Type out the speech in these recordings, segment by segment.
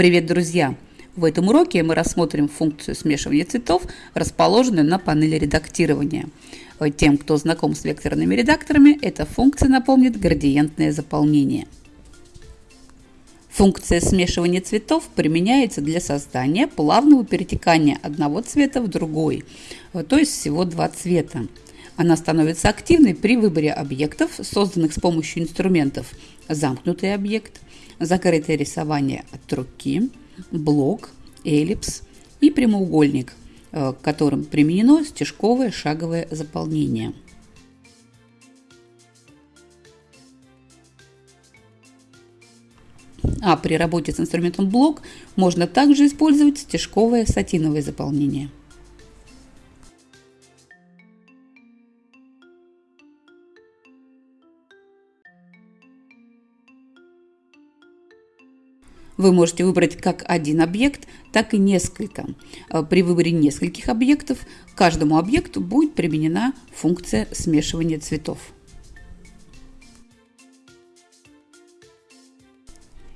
Привет, друзья! В этом уроке мы рассмотрим функцию смешивания цветов, расположенную на панели редактирования. Тем, кто знаком с векторными редакторами, эта функция напомнит градиентное заполнение. Функция смешивания цветов применяется для создания плавного перетекания одного цвета в другой, то есть всего два цвета. Она становится активной при выборе объектов, созданных с помощью инструментов замкнутый объект, закрытое рисование от руки, блок, эллипс и прямоугольник, э, к которым применено стежковое шаговое заполнение. А при работе с инструментом блок можно также использовать стежковое сатиновое заполнение. Вы можете выбрать как один объект, так и несколько. Э, при выборе нескольких объектов каждому объекту будет применена функция смешивания цветов.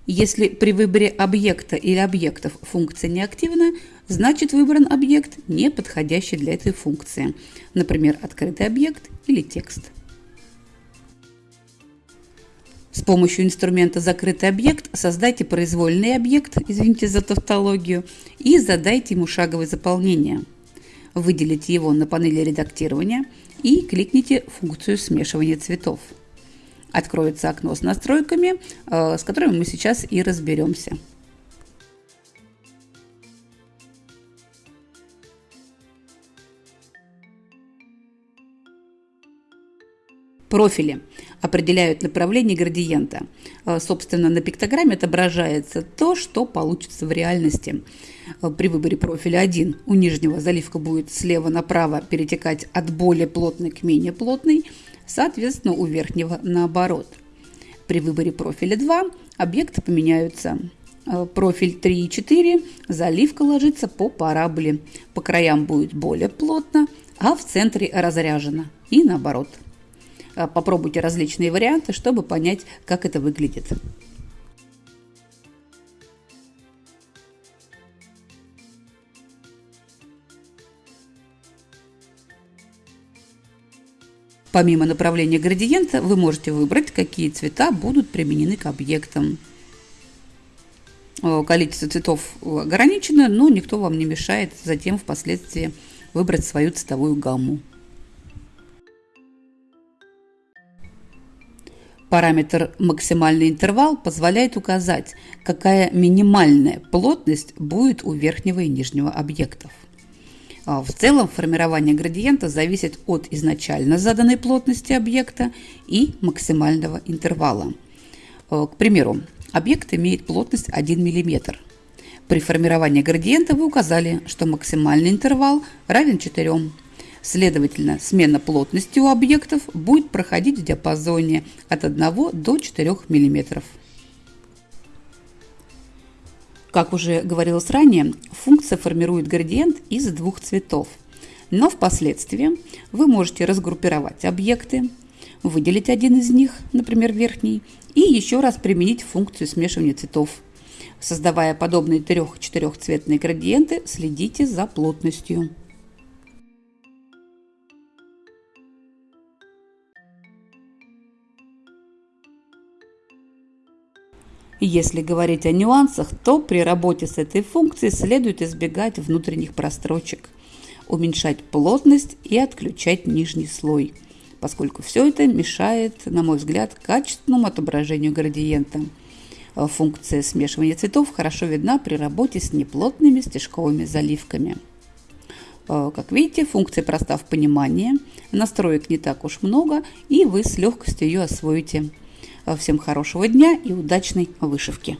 Если при выборе объекта или объектов функция не активна, значит выбран объект, не подходящий для этой функции, например, открытый объект или текст. С помощью инструмента «Закрытый объект» создайте произвольный объект, извините за тавтологию, и задайте ему шаговое заполнение. Выделите его на панели редактирования и кликните функцию смешивания цветов. Откроется окно с настройками, э, с которыми мы сейчас и разберемся. Профили определяют направление градиента. Э, собственно, на пиктограмме отображается то, что получится в реальности. Э, при выборе профиля 1 у нижнего заливка будет слева направо перетекать от более плотной к менее плотной, соответственно, у верхнего наоборот. При выборе профиля 2 объекты поменяются. Э, профиль 3 и 4 заливка ложится по параболе. По краям будет более плотно, а в центре разряжена. И наоборот. А, попробуйте различные варианты, чтобы понять, как это выглядит. Помимо направления градиента, вы можете выбрать, какие цвета будут применены к объектам. Количество цветов ограничено, но никто вам не мешает затем впоследствии выбрать свою цветовую гамму. Параметр максимальный интервал позволяет указать, какая минимальная плотность будет у верхнего и нижнего объектов. А в целом формирование градиента зависит от изначально заданной плотности объекта и максимального интервала. Э, к примеру, объект имеет плотность 1 мм. При формировании градиента вы указали, что максимальный интервал равен 4 мм. Следовательно, смена плотности у объектов будет проходить в диапазоне от 1 до 4 мм. Как уже говорилось ранее, функция формирует градиент из двух цветов. Но впоследствии вы можете разгруппировать объекты, выделить один из них, например, верхний, и еще раз применить функцию смешивания цветов. Создавая подобные трех-четырехцветные градиенты, следите за плотностью. Если говорить о нюансах, то при работе с этой функцией следует избегать внутренних прострочек, уменьшать плотность и отключать нижний слой, поскольку все это мешает, на мой взгляд, качественному отображению градиента. Функция смешивания цветов хорошо видна при работе с неплотными стежковыми заливками. Как видите, функция проста в понимании, настроек не так уж много, и вы с легкостью ее освоите. Всем хорошего дня и удачной вышивки!